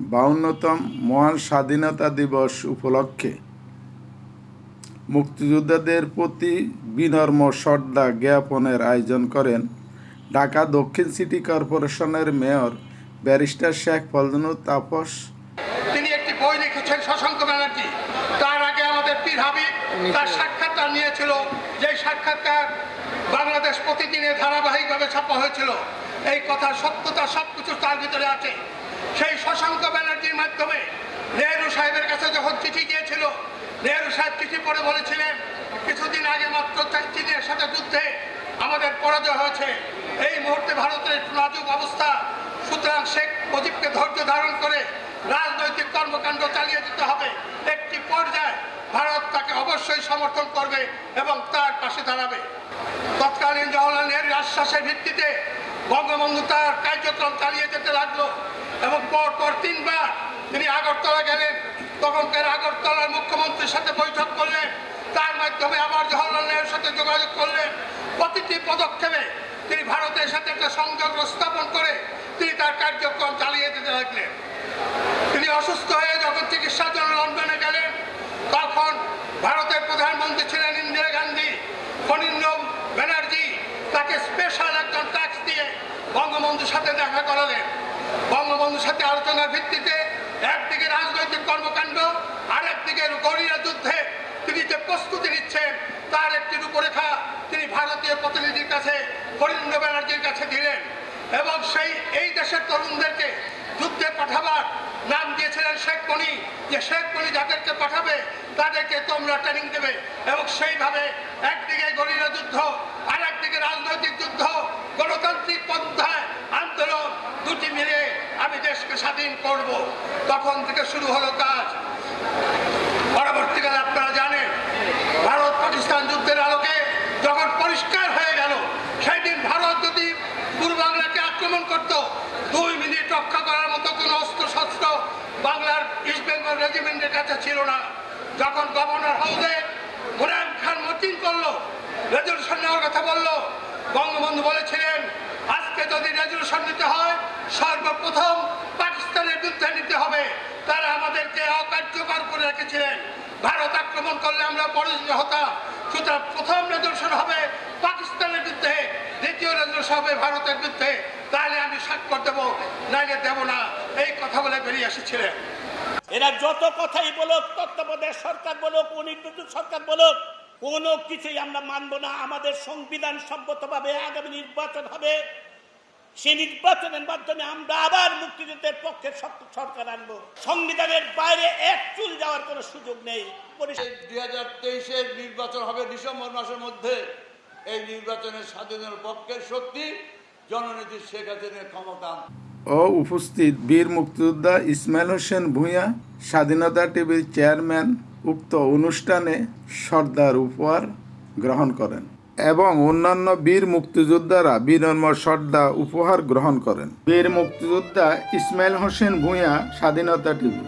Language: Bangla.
বাউন্নতম মহান স্বাধীনতা দিবস উপলক্ষে মুক্তিযোদ্ধাদের প্রতি বিনম্র শ্রদ্ধা জ্ঞাপনের আয়োজন করেন ঢাকা দক্ষিণ সিটি কর্পোরেশনের মেয়র ব্যারিস্টার শেখ ফজলুল তাপস। তিনি একটি বই লিখেছেন শশাঙ্ক ব্যানার্জি। তার আগে আমাদের পীর হাবিব তার নিয়েছিল যে সাক্ষাৎকার বাংলাদেশ প্রতিদিনে ধারাবাহিকভাবে ছাপা হয়েছিল, এই কথার সত্যতা সব কিছু তার ভিতরে আছে। সেই শশাঙ্ক ব্যানার্জির মাধ্যমে নেহরু সাহেবের কাছে যখন চিঠি গিয়েছিল নেহরু সাহেব চিঠি পড়ে বলেছিলেন, কিছুদিন আগে মাত্র চীনের সাথে যুদ্ধে আমাদের পরাজয় হয়েছে। এই মুহূর্তে ভারতের নাজুক অবস্থা। সুতরাং শেখ মুজিবকে ধৈর্য ধারণ করে রাজনৈতিক কর্মকাণ্ড চালিয়ে যেতে হবে। একটি পর্যায়ে ভারত তাকে অবশ্যই সমর্থন করবে এবং তার পাশে দাঁড়াবে। তৎকালীন জওয়াহরলাল নেহরুর আশ্বাসের ভিত্তিতে বঙ্গবন্ধু তার কার্যক্রম চালিয়ে যেতে লাগল এবং পর পর তিনবার তিনি আগরতলা গেলেন। তখনকার আগরতলার মুখ্যমন্ত্রীর সাথে বৈঠক করলেন তার মাধ্যমে আবার জওয়াহরলাল নেহরুর সাথে যোগাযোগ করলেন প্রতিটি পদক্ষেপে তিনি ভারতের সাথে একটা সংযোগ স্থাপন করে তিনি তার কার্যক্রম চালিয়ে যেতে লাগলেন। তিনি অসুস্থ হয়ে যখন চিকিৎসার জন্য লন্ডনে গেলেন তখন ভারতের প্রধানমন্ত্রী ছিলেন ইন্দিরা গান্ধী ফণীন্দ্র ব্যানার্জি তাকে স্পেশাল একজন ট্যাক্স দিয়ে বঙ্গবন্ধুর সাথে দেখা করালেন। বঙ্গবন্ধুর সাথে আলোচনার ভিত্তিতে একদিকে রাজনৈতিক কর্মকাণ্ড, আরেকদিকে গরিয়া যুদ্ধে তিনি যে প্রস্তুতি নিচ্ছেন, তার একটি রূপরেখা তিনি ভারতীয় প্রতিনিধির কাছে ফণীন্দ্র ব্যানার্জির কাছে দিলেন। এবং সেই, এই দেশের তরুণদেরকে যুদ্ধে পাঠাবার নাম দিয়েছিলেন শেখ মনি। যে শেখ মনি যাদেরকে পাঠাবে, তাদেরকে তোমরা ট্রেনিং দেবে। এবং সেইভাবে একদিকে গরিলা যুদ্ধ রাজনৈতিক যুদ্ধ, গণতান্ত্রিক পন্থায় আন্দোলন দুটি মিলে আমি দেশকে স্বাধীন করব। তখন থেকে শুরু হলো কাজ। পরবর্তীকালে আপনারা জানেন, ভারত পাকিস্তান যুদ্ধের আলোকে যখন পরিষ্কার হয়ে গেল, সেই দিন ভারত যদি পূর্ব বাংলাকে আক্রমণ করত, দুই মিনিট রক্ষা করার মতো কোনো অস্ত্র শস্ত্র বাংলার ইস্ট বেঙ্গল রেজিমেন্টের কাছে ছিল না। যখন গভর্নর হাউসে মুরায়ন খান মতিন করল, রেজলিউশন নেওয়ার কথা বলল বঙ্গবন্ধু বলেছিলেন, আজকে যদি রেজলিউশন নিতে হয়, সর্বপ্রথম পাকিস্তানের বিরুদ্ধে নিতে হবে। তারা আমাদেরকে অকার্যকর করে রেখেছিলেন। ভারত আক্রমণ করলে আমরা পরাজিত হতাম। সুতরাং প্রথম রেজলিউশন হবে পাকিস্তানের বিরুদ্ধে, দ্বিতীয় রেজলিউশন হবে ভারতের বিরুদ্ধে। তাহলে আমি স্বাক্ষর দেবো, নাইলে দেবো না। এই কথা বলে বেরিয়ে এসেছিলেন। এরা যত কথাই বলুক, তত্ত্বাবধায়ক সরকার বলুক অনির্বাচিত সরকার বলুক কোনো কিছুই আমরা মানব না। আমাদের সংবিধান সম্মতভাবে আগামী নির্বাচন হবে। সেই নির্বাচনের মাধ্যমে আমরা আবার মুক্তিযুদ্ধের পক্ষে সরকার আনব। সংবিধানের বাইরে এক চুল যাওয়ার কোনো সুযোগ নেই। দুই হাজার তেইশের নির্বাচন হবে ডিসেম্বর মাসের মধ্যে। এই নির্বাচনের স্বাধীনের পক্ষের শক্তি জননেত্রী শেখ হাসিনার ক্ষমতা। ও উপস্থিত বীর মুক্তিযোদ্ধা ইসমাইল হোসেন ভূঁইয়া স্বাধীনতা টিভির চেয়ারম্যান উক্ত অনুষ্ঠানে সর্দার উপহার গ্রহণ করেন এবং অন্যান্য বীর মুক্তিযোদ্ধারা বীরম সর্দা উপহার গ্রহণ করেন। বীর মুক্তিযোদ্ধা ইসমাইল হোসেন ভূঁইয়া স্বাধীনতা টিভি।